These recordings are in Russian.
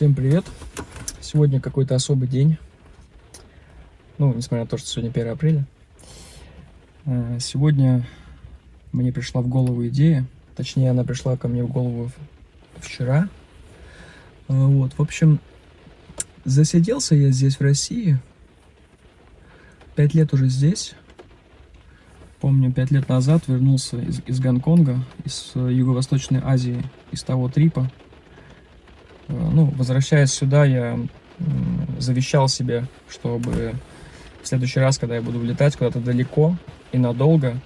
Всем привет! Сегодня какой-то особый день. Ну, несмотря на то, что сегодня 1 апреля. Э, сегодня мне пришла в голову идея. Точнее, она пришла ко мне в голову вчера. Э, вот, в общем, засиделся я здесь, в России. Пять лет уже здесь. Помню, пять лет назад вернулся из, из Гонконга, из э, Юго-Восточной Азии, из того трипа ну, возвращаясь сюда, я завещал себе, чтобы в следующий раз, когда я буду влетать куда-то далеко и надолго,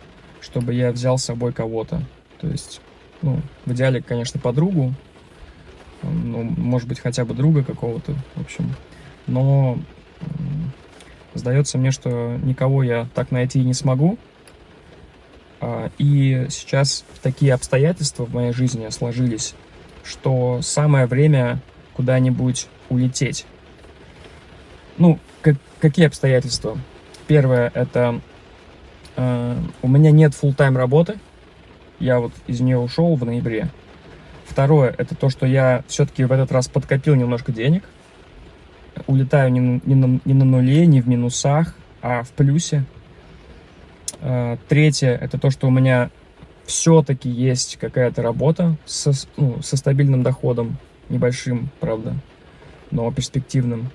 чтобы я взял с собой кого-то. То есть, ну, в идеале, конечно, подругу, ну, может быть, хотя бы друга какого-то, в общем. Но сдается мне, что никого я так найти не смогу. А, и сейчас такие обстоятельства в моей жизни сложились, что самое время куда-нибудь улететь. Ну, как, какие обстоятельства? Первое, это э, у меня нет full тайм работы, я вот из нее ушел в ноябре. Второе, это то, что я все-таки в этот раз подкопил немножко денег, улетаю не, не, на, не на нуле, не в минусах, а в плюсе. Э, третье, это то, что у меня все-таки есть какая-то работа со, ну, со стабильным доходом, небольшим, правда, но перспективным.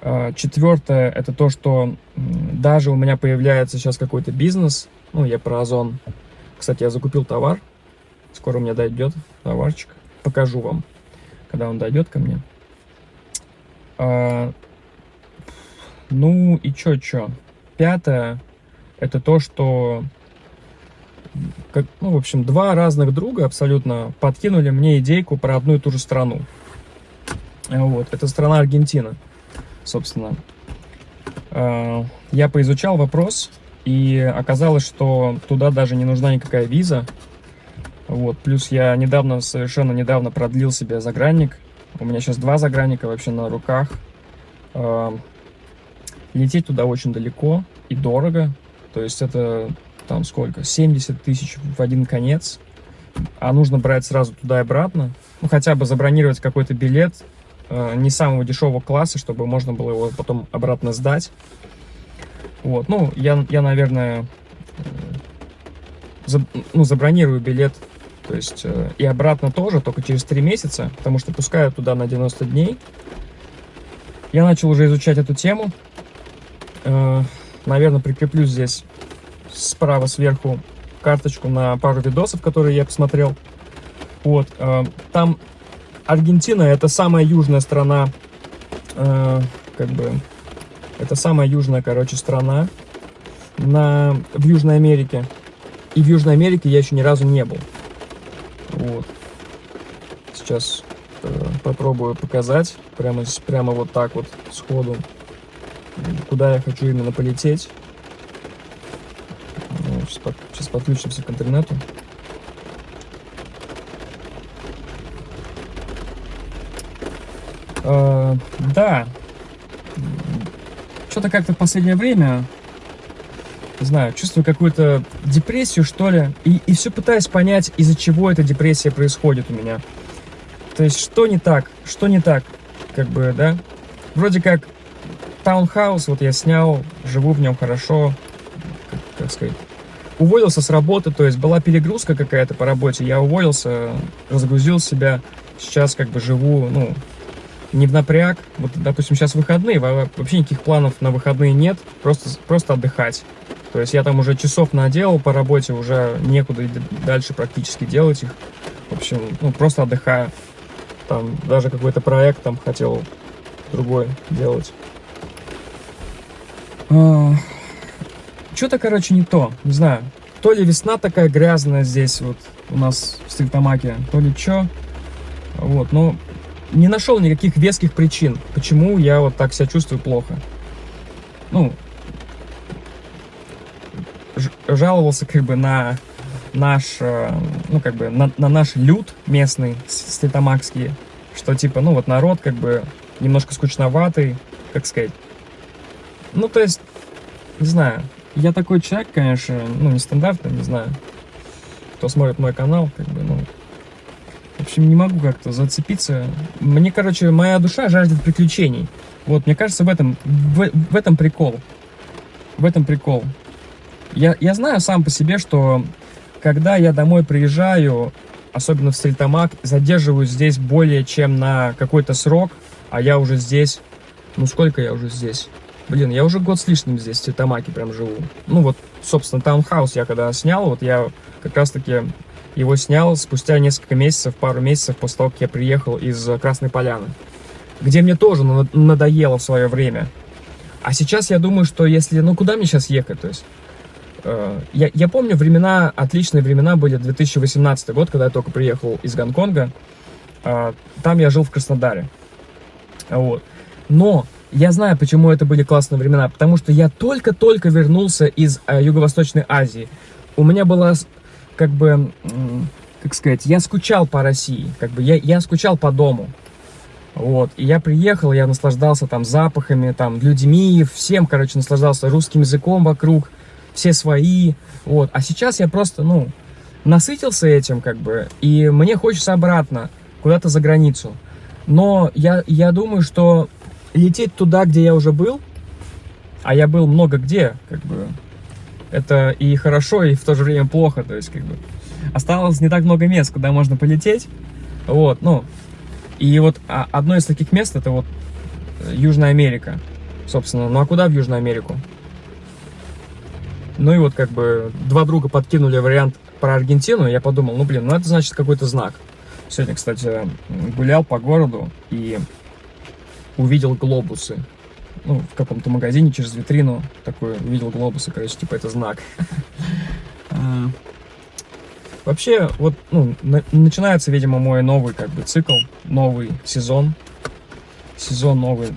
А, четвертое, это то, что даже у меня появляется сейчас какой-то бизнес, ну, я про Озон. Кстати, я закупил товар, скоро у меня дойдет товарчик, покажу вам, когда он дойдет ко мне. А, ну и чё-чё. Пятое, это то, что как, ну, в общем, два разных друга абсолютно подкинули мне идейку про одну и ту же страну. Вот, это страна Аргентина, собственно. А, я поизучал вопрос, и оказалось, что туда даже не нужна никакая виза. Вот, плюс я недавно, совершенно недавно продлил себе загранник. У меня сейчас два загранника вообще на руках. А, лететь туда очень далеко и дорого. То есть это там сколько, 70 тысяч в один конец, а нужно брать сразу туда и обратно, ну, хотя бы забронировать какой-то билет э, не самого дешевого класса, чтобы можно было его потом обратно сдать. Вот, ну, я, я наверное, э, за, ну, забронирую билет, то есть, э, и обратно тоже, только через 3 месяца, потому что пускаю туда на 90 дней. Я начал уже изучать эту тему, э, наверное, прикреплю здесь справа сверху карточку на пару видосов, которые я посмотрел. Вот, э, там Аргентина это самая южная страна, э, как бы, это самая южная, короче, страна на, в Южной Америке. И в Южной Америке я еще ни разу не был. Вот. Сейчас э, попробую показать, прямо, прямо вот так вот сходу, куда я хочу именно полететь. Сейчас, под, сейчас подключимся к интернету. Uh, да, что-то как-то в последнее время, не знаю, чувствую какую-то депрессию, что ли, и, и все пытаюсь понять, из-за чего эта депрессия происходит у меня. То есть, что не так, что не так, как бы, да? Вроде как таунхаус, вот я снял, живу в нем хорошо, как, как сказать, уволился с работы, то есть была перегрузка какая-то по работе, я уволился, разгрузил себя, сейчас как бы живу, ну, не в напряг, вот, допустим, сейчас выходные, вообще никаких планов на выходные нет, просто, просто отдыхать. То есть я там уже часов наделал по работе, уже некуда дальше практически делать их. В общем, ну, просто отдыхаю. Там даже какой-то проект там хотел другой делать. Что-то, короче, не то. Не знаю. То ли весна такая грязная здесь вот у нас в Стриктамаке, то ли что. Вот, но не нашел никаких веских причин, почему я вот так себя чувствую плохо. Ну, жаловался как бы на наш, э, ну как бы на, на наш люд местный, ститамакский, что типа, ну вот народ как бы немножко скучноватый, как сказать. Ну то есть, не знаю, я такой человек, конечно, ну, нестандартный, не знаю, кто смотрит мой канал, как бы, ну, общем, не могу как-то зацепиться. Мне, короче, моя душа жаждет приключений. Вот, мне кажется, в этом, в, в этом прикол. В этом прикол. Я, я знаю сам по себе, что когда я домой приезжаю, особенно в Стритамак, задерживаюсь здесь более чем на какой-то срок, а я уже здесь... Ну, сколько я уже здесь? Блин, я уже год с лишним здесь, в Стритамаке прям живу. Ну, вот, собственно, таунхаус я когда снял, вот я как раз-таки его снял спустя несколько месяцев, пару месяцев после того, как я приехал из Красной Поляны, где мне тоже надоело в свое время. А сейчас я думаю, что если, ну куда мне сейчас ехать, то есть, э, я, я помню времена, отличные времена были 2018 год, когда я только приехал из Гонконга, э, там я жил в Краснодаре, вот. Но я знаю, почему это были классные времена, потому что я только-только вернулся из э, Юго-Восточной Азии. У меня была как бы, как сказать, я скучал по России, как бы я, я скучал по дому. Вот, и я приехал, я наслаждался там запахами, там, людьми, всем, короче, наслаждался русским языком вокруг, все свои, вот. А сейчас я просто, ну, насытился этим, как бы, и мне хочется обратно, куда-то за границу. Но я, я думаю, что лететь туда, где я уже был, а я был много где, как бы, это и хорошо, и в то же время плохо, то есть, как бы, осталось не так много мест, куда можно полететь, вот, ну, и вот а, одно из таких мест, это вот э, Южная Америка, собственно, ну, а куда в Южную Америку? Ну и вот, как бы, два друга подкинули вариант про Аргентину, я подумал, ну, блин, ну, это значит какой-то знак. Сегодня, кстати, гулял по городу и увидел глобусы ну, в каком-то магазине через витрину такой увидел глобусы, короче, типа это знак. А, вообще, вот, ну, начинается, видимо, мой новый, как бы, цикл, новый сезон, сезон новый.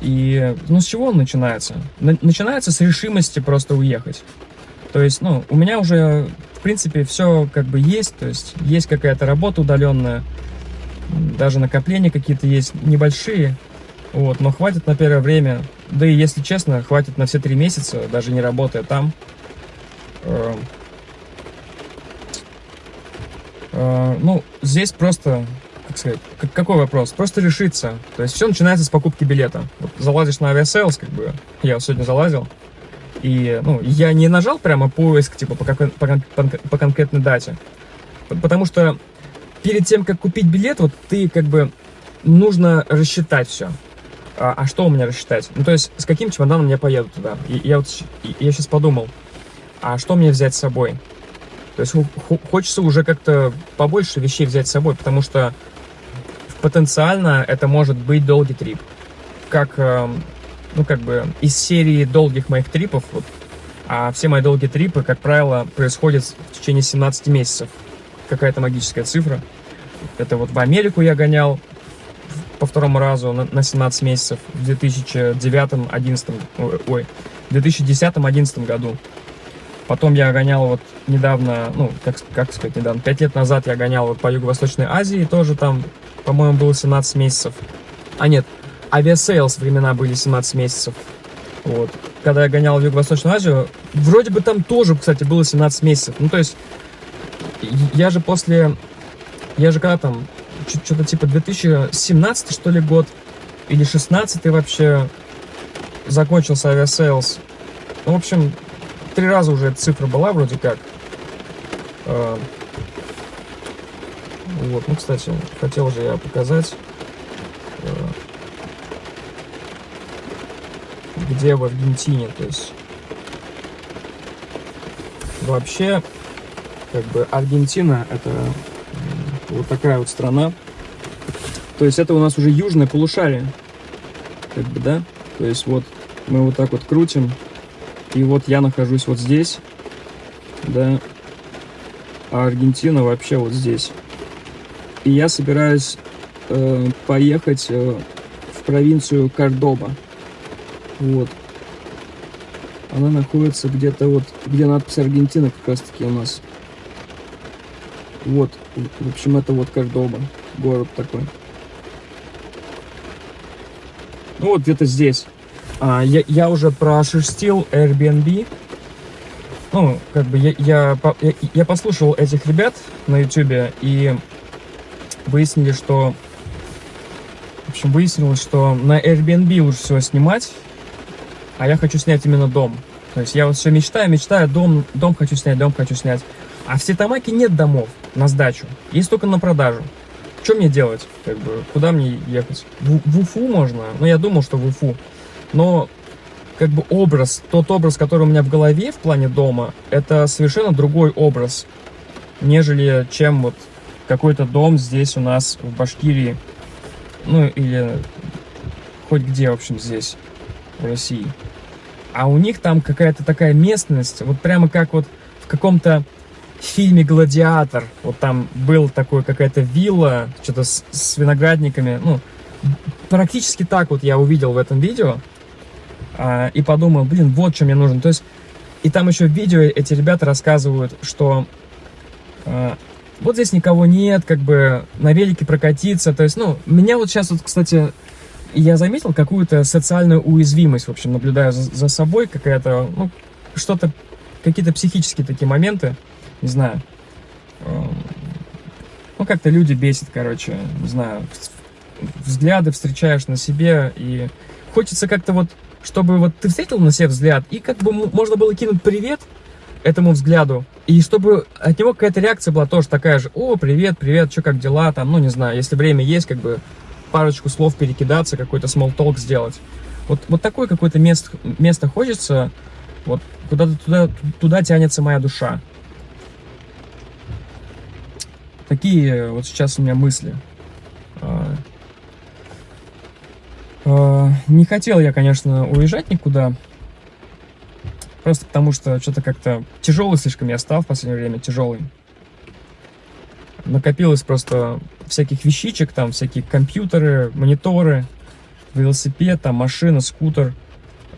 И, ну, с чего он начинается? Начинается с решимости просто уехать. То есть, ну, у меня уже, в принципе, все как бы есть, то есть есть какая-то работа удаленная, даже накопления какие-то есть небольшие, вот, но хватит на первое время, да и если честно, хватит на все три месяца, даже не работая там. Э, э, ну, здесь просто, как сказать, какой вопрос? Просто решиться. То есть все начинается с покупки билета. Вот залазишь на Aviasales, как бы, я сегодня залазил, и, ну, я не нажал прямо поиск, типа, по, какой, по, по, по конкретной дате. Потому что перед тем, как купить билет, вот ты, как бы, нужно рассчитать все а, а что у меня рассчитать? Ну, то есть, с каким чемоданом я поеду туда? И я вот я сейчас подумал, а что мне взять с собой? То есть, хочется уже как-то побольше вещей взять с собой, потому что потенциально это может быть долгий трип. Как, эм, ну, как бы, из серии долгих моих трипов, вот, а все мои долгие трипы, как правило, происходят в течение 17 месяцев. Какая-то магическая цифра. Это вот в Америку я гонял, по второму разу на, на 17 месяцев в 2009-2011, ой, 2010-2011 году. Потом я гонял вот недавно, ну, как, как сказать, недавно, 5 лет назад я гонял вот по Юго-Восточной Азии, тоже там, по-моему, было 17 месяцев. А нет, Aviasales времена были 17 месяцев. Вот. Когда я гонял в Юго-Восточную Азию, вроде бы там тоже, кстати, было 17 месяцев. Ну, то есть, я же после... Я же когда там что-то типа 2017 что ли год, или 16 вообще закончился Aviasales. Ну, в общем, три раза уже эта цифра была вроде как. А, вот, ну, кстати, хотел же я показать, а, где в Аргентине, то есть вообще, как бы Аргентина это вот такая вот страна. То есть это у нас уже южное полушарие. Как бы, да? То есть вот мы вот так вот крутим. И вот я нахожусь вот здесь. Да. А Аргентина вообще вот здесь. И я собираюсь э, поехать э, в провинцию Кордоба. Вот. Она находится где-то вот, где надпись Аргентина как раз таки у нас. Вот, в общем, это вот Кордоба, город такой. Ну вот где-то здесь. А, я, я уже прошерстил Airbnb. Ну, как бы я, я, я, я послушал этих ребят на YouTube, и выяснили, что... В общем, выяснилось, что на Airbnb лучше всего снимать, а я хочу снять именно дом. То есть я вот все мечтаю, мечтаю, дом, дом хочу снять, дом хочу снять. А в Ситамаке нет домов на сдачу, есть только на продажу. Что мне делать? Как бы, куда мне ехать? В, в Уфу можно? Ну, я думал, что в Уфу. Но как бы образ, тот образ, который у меня в голове в плане дома, это совершенно другой образ, нежели чем вот какой-то дом здесь у нас в Башкирии, ну или хоть где, в общем, здесь, в России. А у них там какая-то такая местность, вот прямо как вот в каком-то фильме «Гладиатор», вот там был такой какая-то вилла, что-то с, с виноградниками, ну, практически так вот я увидел в этом видео, а, и подумал, блин, вот что мне нужно. То есть, и там еще в видео эти ребята рассказывают, что а, вот здесь никого нет, как бы на велике прокатиться. То есть, ну, меня вот сейчас вот, кстати, я заметил какую-то социальную уязвимость, в общем, наблюдаю за, за собой, какая-то, ну, что-то, какие-то психические такие моменты, не знаю. Ну, как-то люди бесит, короче, не знаю, взгляды встречаешь на себе, и хочется как-то вот чтобы вот ты встретил на себе взгляд, и как бы можно было кинуть привет этому взгляду, и чтобы от него какая-то реакция была тоже такая же, о, привет, привет, что, как дела, там, ну, не знаю, если время есть, как бы парочку слов перекидаться, какой-то small talk сделать. Вот, вот такое какое-то место, место хочется, вот куда-то туда, туда тянется моя душа. Такие вот сейчас у меня мысли. А, Э, не хотел я, конечно, уезжать никуда. Просто потому что что-то как-то тяжелый слишком я стал в последнее время, тяжелый. Накопилось просто всяких вещичек, там всякие компьютеры, мониторы, велосипед, там машина, скутер.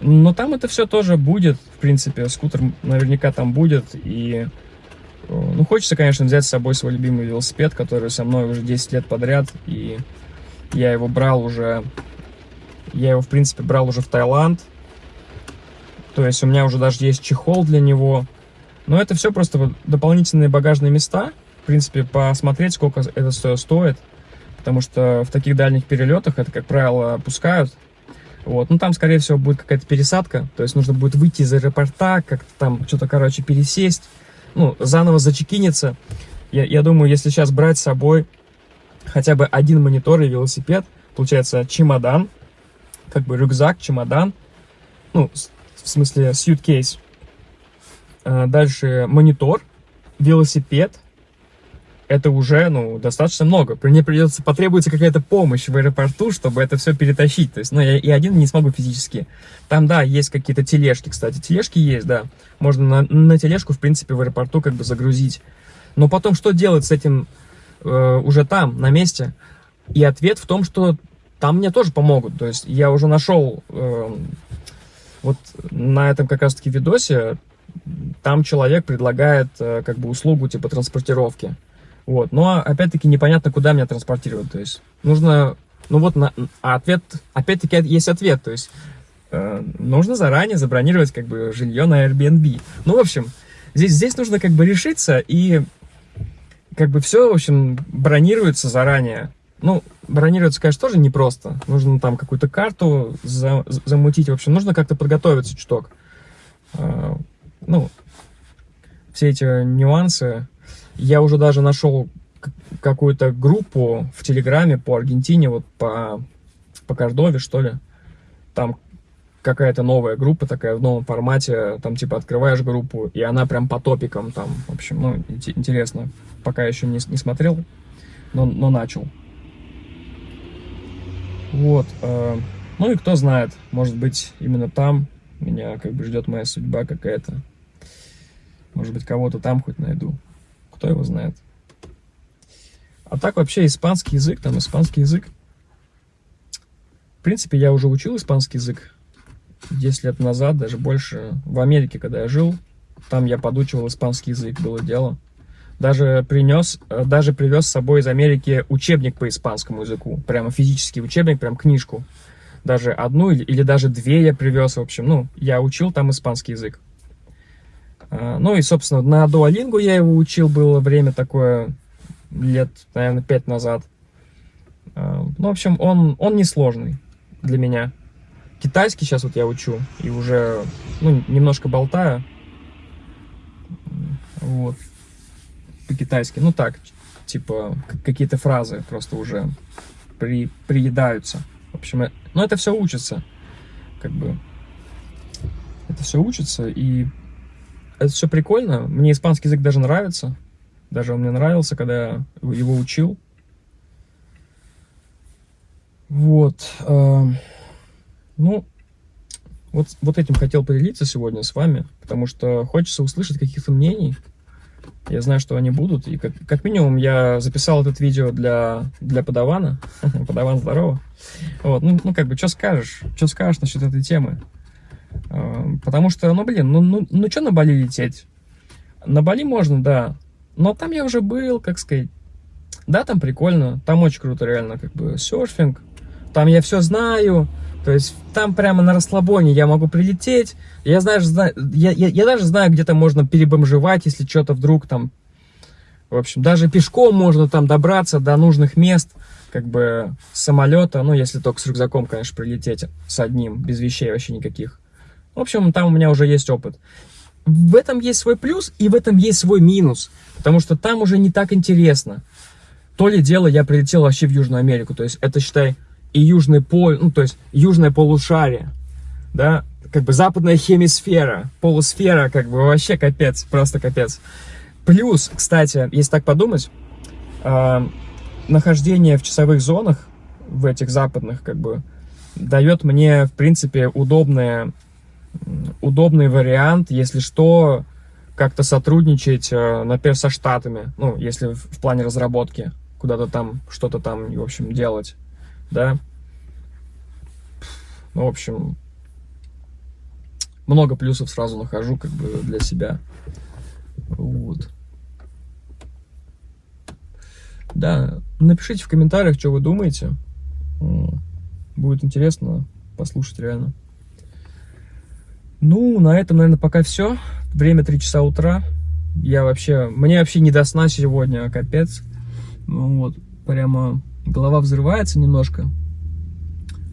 Но там это все тоже будет, в принципе, скутер наверняка там будет. И, э, ну, хочется, конечно, взять с собой свой любимый велосипед, который со мной уже 10 лет подряд. И я его брал уже я его, в принципе, брал уже в Таиланд. То есть у меня уже даже есть чехол для него. Но это все просто дополнительные багажные места. В принципе, посмотреть, сколько это все стоит. Потому что в таких дальних перелетах это, как правило, опускают. Вот. Ну, там, скорее всего, будет какая-то пересадка. То есть нужно будет выйти из аэропорта, как-то там что-то, короче, пересесть. Ну, заново зачекиниться. Я, я думаю, если сейчас брать с собой хотя бы один монитор и велосипед, получается чемодан, как бы рюкзак, чемодан, ну, в смысле suitcase. А, дальше монитор, велосипед. Это уже, ну, достаточно много. Мне придется, потребуется какая-то помощь в аэропорту, чтобы это все перетащить. То есть, ну, я и один не смогу физически. Там, да, есть какие-то тележки, кстати. Тележки есть, да. Можно на, на тележку, в принципе, в аэропорту как бы загрузить. Но потом что делать с этим э, уже там, на месте? И ответ в том, что там мне тоже помогут. То есть я уже нашел э, вот на этом как раз-таки видосе, там человек предлагает э, как бы услугу типа транспортировки. Вот. Но опять-таки непонятно, куда меня транспортировать. То есть нужно, ну вот, на, а ответ, опять-таки есть ответ. То есть э, нужно заранее забронировать как бы жилье на Airbnb. Ну, в общем, здесь, здесь нужно как бы решиться и как бы все, в общем, бронируется заранее. Ну, бронироваться, конечно, тоже непросто. Нужно там какую-то карту за, замутить. В общем, нужно как-то подготовиться чуток. А, ну, все эти нюансы. Я уже даже нашел какую-то группу в Телеграме по Аргентине, вот по, по Кордове, что ли. Там какая-то новая группа такая в новом формате, там типа открываешь группу, и она прям по топикам там, в общем, ну, интересно. Пока еще не, не смотрел, но, но начал. Вот. Э, ну и кто знает, может быть, именно там меня как бы ждет моя судьба какая-то. Может быть, кого-то там хоть найду. Кто его знает. А так вообще испанский язык, там испанский язык. В принципе, я уже учил испанский язык 10 лет назад, даже больше. В Америке, когда я жил, там я подучивал испанский язык, было дело даже принес, э, даже привез с собой из Америки учебник по испанскому языку, прямо физический учебник, прям книжку. Даже одну или, или даже две я привез, в общем, ну, я учил там испанский язык. А, ну и, собственно, на Duolingo я его учил, было время такое, лет, наверное, пять назад. Э, ну, в общем, он, он несложный для меня. Китайский сейчас вот я учу, и уже, ну, немножко болтаю. Вот. По-китайски. Ну, так, типа, какие-то фразы просто уже при, приедаются. В общем, э, ну, это все учится. Как бы, это все учится, и это все прикольно. Мне испанский язык даже нравится. Даже он мне нравился, когда я его учил. Вот. Э, ну, вот, вот этим хотел поделиться сегодня с вами, потому что хочется услышать каких-то мнений. Я знаю, что они будут. И как, как минимум я записал это видео для, для подавана. Подаван здорово. Вот, ну, ну, как бы, что скажешь? Что скажешь насчет этой темы? Э, потому что, ну, блин, ну, ну, ну что на Бали лететь? На Бали можно, да. Но там я уже был, как сказать. Да, там прикольно. Там очень круто, реально, как бы, серфинг. Там я все знаю. То есть там прямо на расслабоне я могу прилететь. Я, знаешь, знаю, я, я, я даже знаю, где-то можно перебомжевать, если что-то вдруг там... В общем, даже пешком можно там добраться до нужных мест, как бы самолета, ну, если только с рюкзаком, конечно, прилететь с одним, без вещей вообще никаких. В общем, там у меня уже есть опыт. В этом есть свой плюс и в этом есть свой минус, потому что там уже не так интересно. То ли дело, я прилетел вообще в Южную Америку, то есть это, считай, и южный поль, ну, то есть южное полушарие, да, как бы западная хемисфера, полусфера, как бы вообще капец, просто капец. Плюс, кстати, если так подумать, э, нахождение в часовых зонах, в этих западных, как бы, дает мне, в принципе, удобное, удобный вариант, если что, как-то сотрудничать, э, например, со Штатами, ну, если в, плане разработки, куда-то там, что-то там, в общем, делать да. Ну, в общем, много плюсов сразу нахожу, как бы, для себя. Вот. Да, напишите в комментариях, что вы думаете. Будет интересно послушать реально. Ну, на этом, наверное, пока все. Время 3 часа утра. Я вообще... Мне вообще не до сна сегодня, капец. Ну, вот, прямо голова взрывается немножко.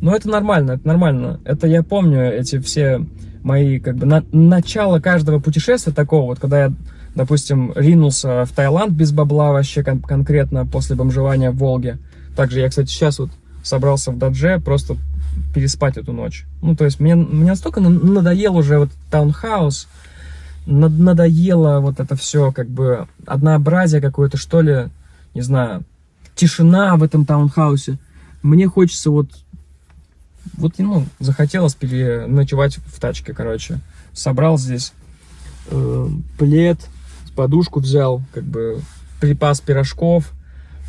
Но это нормально, это нормально. Это я помню эти все мои, как бы, на, начало каждого путешествия такого, вот, когда я, допустим, ринулся в Таиланд без бабла вообще кон конкретно после бомжевания в Волге. Также я, кстати, сейчас вот собрался в Дадже просто переспать эту ночь. Ну, то есть мне, мне настолько надоел уже вот таунхаус, надоело вот это все, как бы, однообразие какое-то, что ли, не знаю, тишина в этом таунхаусе. Мне хочется вот, вот, ну, захотелось переночевать в тачке, короче. Собрал здесь э, плед, подушку взял, как бы припас пирожков,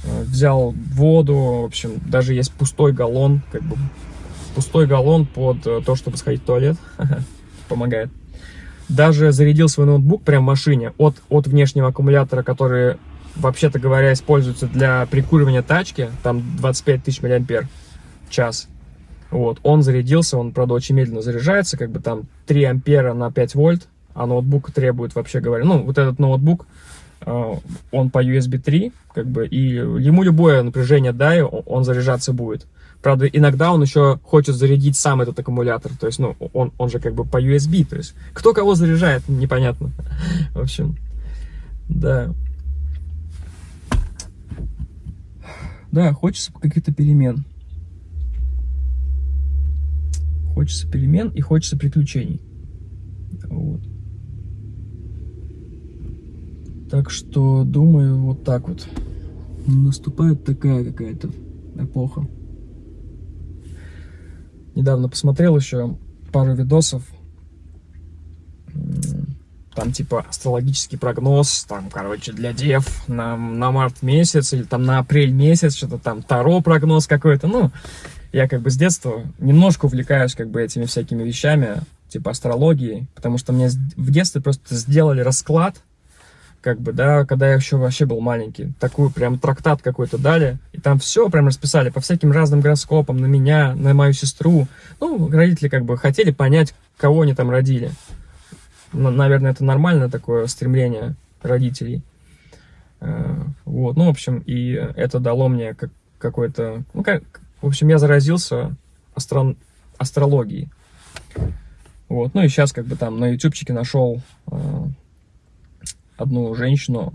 э, взял воду, в общем, даже есть пустой галлон, как бы пустой галлон под э, то, чтобы сходить в туалет, помогает. Даже зарядил свой ноутбук прямо в машине от, от внешнего аккумулятора, который вообще-то говоря, используется для прикуривания тачки, там 25 тысяч миллиампер час. Вот, он зарядился, он, правда, очень медленно заряжается, как бы там 3 ампера на 5 вольт, а ноутбук требует, вообще говоря, ну, вот этот ноутбук, э, он по USB 3, как бы, и ему любое напряжение дай, он заряжаться будет. Правда, иногда он еще хочет зарядить сам этот аккумулятор, то есть, ну, он, он же как бы по USB, то есть, кто кого заряжает, непонятно. В общем, да. Да, хочется каких-то перемен. Хочется перемен и хочется приключений. Вот. Так что, думаю, вот так вот. Наступает такая какая-то эпоха. Недавно посмотрел еще пару видосов. Там типа астрологический прогноз, там, короче, для дев на, на март месяц или там на апрель месяц, что-то там Таро прогноз какой-то, ну, я как бы с детства немножко увлекаюсь как бы этими всякими вещами, типа астрологии, потому что мне в детстве просто сделали расклад, как бы, да, когда я еще вообще был маленький, такую прям трактат какой-то дали, и там все прям расписали по всяким разным гороскопам, на меня, на мою сестру, ну, родители как бы хотели понять, кого они там родили наверное, это нормальное такое стремление родителей. Э, вот, ну, в общем, и это дало мне как какой-то... Ну, как, в общем, я заразился астрон... астрологией. Вот. Ну и сейчас как бы там на ютубчике нашел э, одну женщину.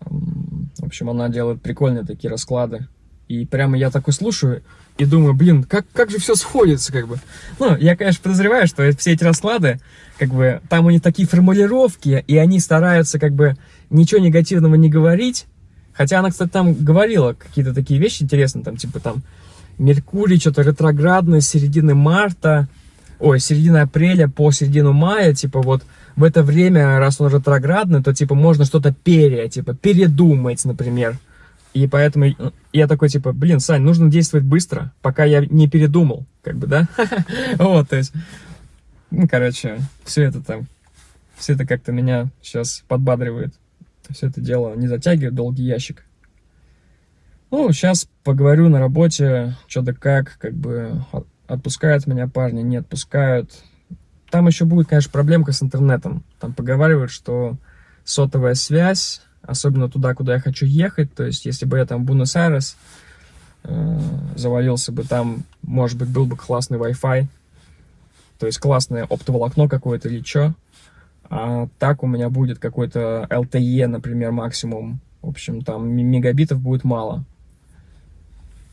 В общем, она делает прикольные такие расклады. И прямо я такой слушаю и думаю, блин, как, как же все сходится, как бы. Ну, я, конечно, подозреваю, что все эти расклады, как бы, там у них такие формулировки, и они стараются, как бы, ничего негативного не говорить. Хотя она, кстати, там говорила какие-то такие вещи интересные, там, типа, там, Меркурий что-то ретроградный с середины марта, ой, середины апреля по середину мая, типа, вот, в это время, раз он ретроградный, то, типа, можно что-то пере, типа, передумать, например. И поэтому я такой, типа, блин, Сань, нужно действовать быстро, пока я не передумал, как бы, да? Вот, то есть, ну, короче, все это там, все это как-то меня сейчас подбадривает. Все это дело не затягивает долгий ящик. Ну, сейчас поговорю на работе, что да как, как бы, отпускают меня парни, не отпускают. Там еще будет, конечно, проблемка с интернетом. Там поговаривают, что сотовая связь, особенно туда, куда я хочу ехать, то есть если бы я там Буэнос-Айрес э, завалился бы там, может быть, был бы классный Wi-Fi, то есть классное оптоволокно какое-то или что, а так у меня будет какой-то LTE, например, максимум, в общем, там мегабитов будет мало.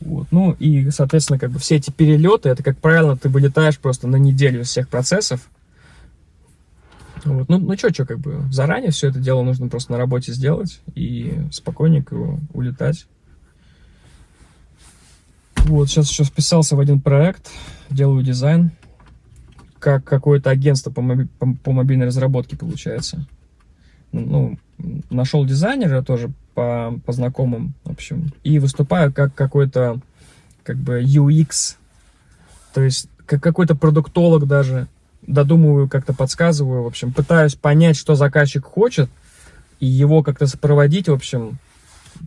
Вот. Ну и, соответственно, как бы все эти перелеты, это, как правило, ты вылетаешь просто на неделю из всех процессов. Вот. Ну, ну что, что, как бы заранее все это дело нужно просто на работе сделать и спокойненько улетать. Вот, сейчас еще вписался в один проект, делаю дизайн, как какое-то агентство по, моби по, по мобильной разработке получается. Ну, нашел дизайнера тоже по, по знакомым, в общем, и выступаю как какой-то, как бы, UX, то есть, как какой-то продуктолог даже, додумываю, как-то подсказываю, в общем, пытаюсь понять, что заказчик хочет, и его как-то сопроводить, в общем,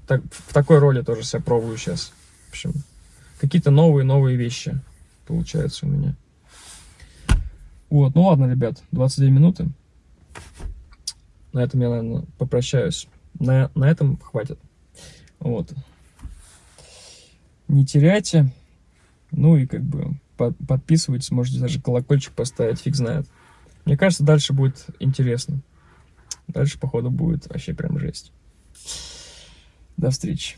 так, в такой роли тоже себя пробую сейчас, в общем, какие-то новые-новые вещи получаются у меня. Вот, ну ладно, ребят, 22 минуты. На этом я, наверное, попрощаюсь на, на этом хватит. Вот. Не теряйте. Ну и как бы под, подписывайтесь, можете даже колокольчик поставить, фиг знает. Мне кажется, дальше будет интересно. Дальше, походу, будет вообще прям жесть. До встречи.